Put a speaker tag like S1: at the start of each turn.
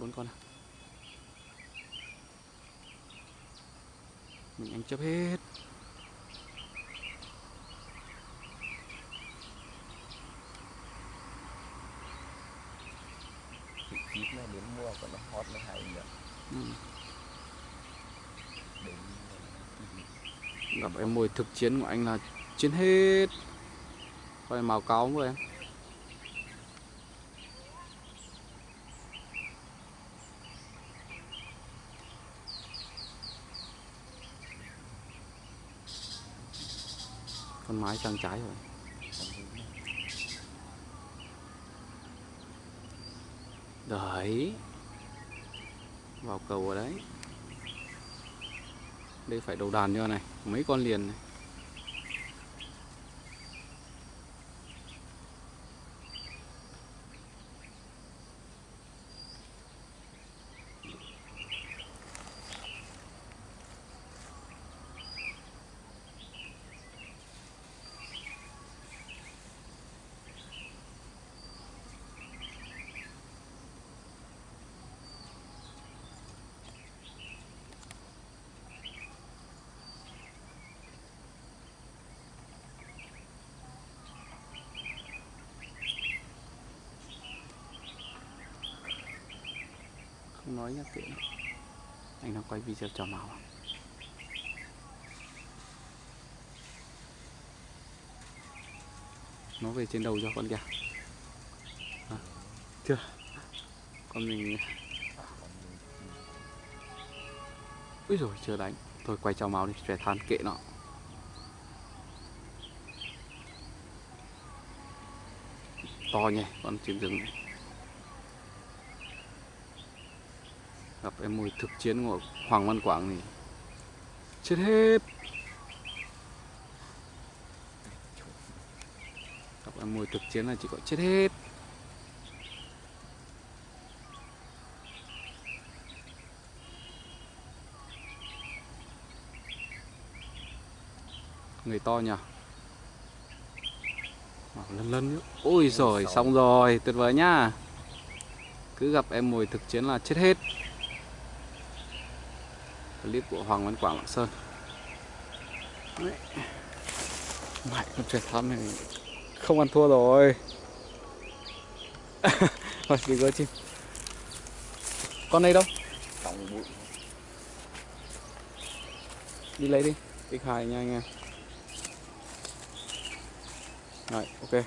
S1: bốn con à mình anh chấp hết.
S2: Chít này đến mua còn nó hot nó hay nữa
S1: ừ.
S2: đến
S1: gặp em mồi thực chiến của anh là chiến hết. Coi màu cáo của em con mái sang trái rồi. Đấy vào cầu ở đấy. Đây phải đầu đàn cho này. Mấy con liền này. Không nói nhắc kệ anh đang quay video cho màu nó về trên đầu cho con kìa. À, chưa? Con mình ui rồi chưa đánh thôi quay cho máu đi trẻ than kệ nó. To nhỉ con chim rừng này. Gặp em mồi thực chiến của Hoàng Văn Quảng thì chết hết. Gặp em mồi thực chiến là chỉ có chết hết. Người to nhỉ? Lân lân nữa. Ôi rồi xong rồi tuyệt vời nhá. Cứ gặp em mồi thực chiến là chết hết clip của Hoàng Văn Quảng Lạng Sơn. Đấy. Mãi con truyền thăm này không ăn thua rồi. Rồi đi gỡ chim. Con đây đâu?
S2: trong bụi.
S1: Đi lấy đi Đi khai nha anh em. Rồi ok